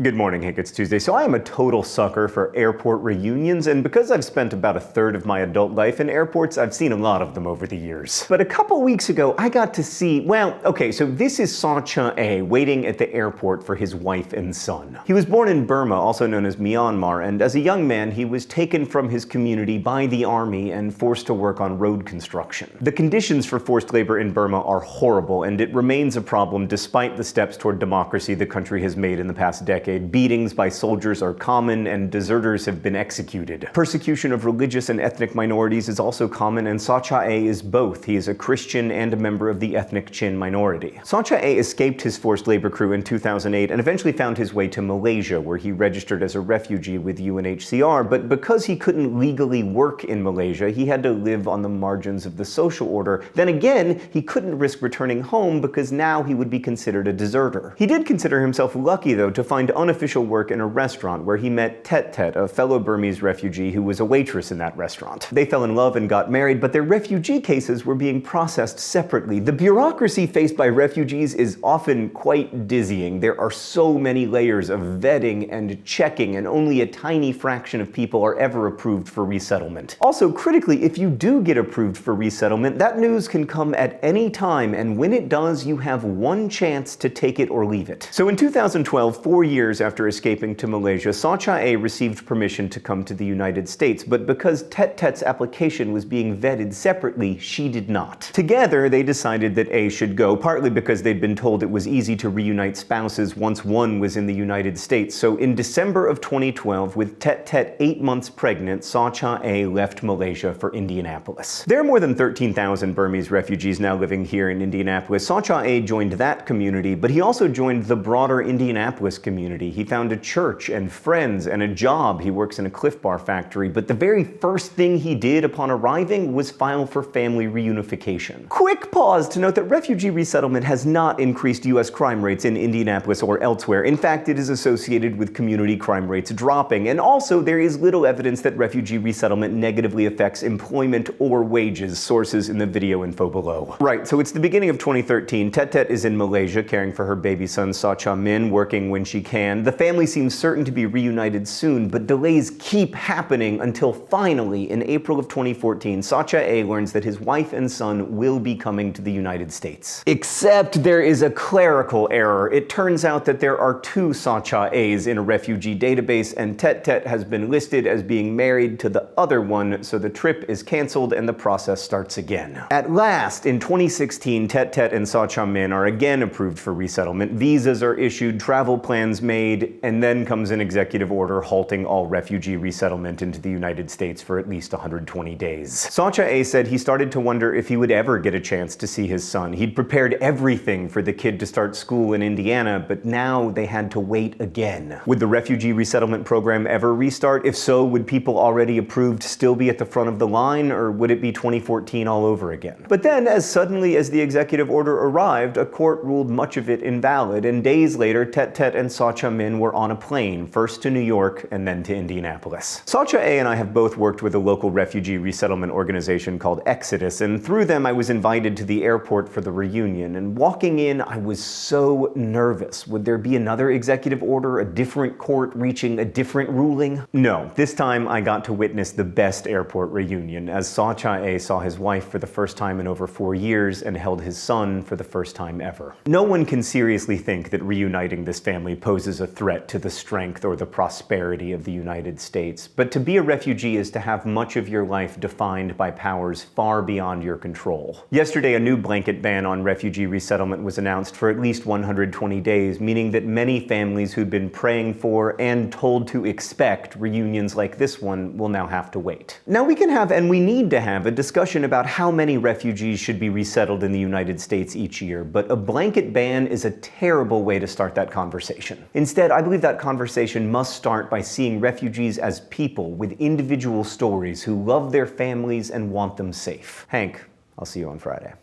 Good morning, Hank. It's Tuesday. So I am a total sucker for airport reunions, and because I've spent about a third of my adult life in airports, I've seen a lot of them over the years. But a couple weeks ago, I got to see, well, okay, so this is Saw Cha-ae waiting at the airport for his wife and son. He was born in Burma, also known as Myanmar, and as a young man, he was taken from his community by the army and forced to work on road construction. The conditions for forced labor in Burma are horrible, and it remains a problem despite the steps toward democracy the country has made in the past decade decade, beatings by soldiers are common and deserters have been executed. Persecution of religious and ethnic minorities is also common and Saw Cha-ae is both. He is a Christian and a member of the ethnic Chin minority. Saw Cha-ae escaped his forced labor crew in 2008 and eventually found his way to Malaysia where he registered as a refugee with UNHCR, but because he couldn't legally work in Malaysia, he had to live on the margins of the social order. Then again, he couldn't risk returning home because now he would be considered a deserter. He did consider himself lucky though to find unofficial work in a restaurant where he met Tet Tet, a fellow Burmese refugee who was a waitress in that restaurant. They fell in love and got married, but their refugee cases were being processed separately. The bureaucracy faced by refugees is often quite dizzying. There are so many layers of vetting and checking, and only a tiny fraction of people are ever approved for resettlement. Also, critically, if you do get approved for resettlement, that news can come at any time, and when it does, you have one chance to take it or leave it. So in 2012, four years years after escaping to Malaysia, Saw Cha-ae received permission to come to the United States, but because Tet Tet's application was being vetted separately, she did not. Together, they decided that A should go, partly because they'd been told it was easy to reunite spouses once one was in the United States. So in December of 2012, with Tet Tet eight months pregnant, Saw Cha-ae left Malaysia for Indianapolis. There are more than 13,000 Burmese refugees now living here in Indianapolis. Saw Cha-ae joined that community, but he also joined the broader Indianapolis community community. He found a church and friends and a job. He works in a Clif Bar factory, but the very first thing he did upon arriving was file for family reunification. Quick pause to note that refugee resettlement has not increased U.S. crime rates in Indianapolis or elsewhere. In fact, it is associated with community crime rates dropping, and also there is little evidence that refugee resettlement negatively affects employment or wages, sources in the video info below. Right, so it's the beginning of 2013. Tet Tet is in Malaysia caring for her baby son Saw Cha Min, working when she can the family seems certain to be reunited soon, but delays keep happening until finally, in April of 2014, Saw Cha-ae learns that his wife and son will be coming to the United States. Except there is a clerical error. It turns out that there are two Saw Cha-aes in a refugee database, and Tet Tet has been listed as being married to the other one, so the trip is cancelled and the process starts again. At last, in 2016, Tet Tet and Saw Cha Min are again approved for resettlement. Visas are issued, travel plans made, made, and then comes an executive order halting all refugee resettlement into the United States for at least 120 days. Saw Cha-ae said he started to wonder if he would ever get a chance to see his son. He'd prepared everything for the kid to start school in Indiana, but now they had to wait again. Would the refugee resettlement program ever restart? If so, would people already approved still be at the front of the line, or would it be 2014 all over again? But then, as suddenly as the executive order arrived, a court ruled much of it invalid, and days later, Tet Tet and Saw Cha Min were on a plane, first to New York and then to Indianapolis. Saw Cha-ae and I have both worked with a local refugee resettlement organization called Exodus, and through them I was invited to the airport for the reunion, and walking in I was so nervous. Would there be another executive order, a different court reaching a different ruling? No, this time I got to witness the best airport reunion, as Saw Cha-ae saw his wife for the first time in over four years and held his son for the first time ever. No one can seriously think that reuniting this family poses poses a threat to the strength or the prosperity of the United States. But to be a refugee is to have much of your life defined by powers far beyond your control. Yesterday, a new blanket ban on refugee resettlement was announced for at least 120 days, meaning that many families who'd been praying for and told to expect reunions like this one will now have to wait. Now we can have, and we need to have, a discussion about how many refugees should be resettled in the United States each year, but a blanket ban is a terrible way to start that conversation. Instead, I believe that conversation must start by seeing refugees as people with individual stories who love their families and want them safe. Hank, I'll see you on Friday.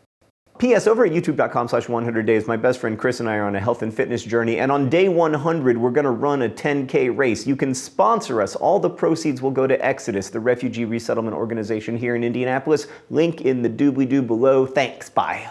P.S. Over at youtube.com slash 100 days, my best friend Chris and I are on a health and fitness journey, and on day 100, we're going to run a 10K race. You can sponsor us. All the proceeds will go to Exodus, the refugee resettlement organization here in Indianapolis. Link in the doobly-doo below. Thanks. Bye.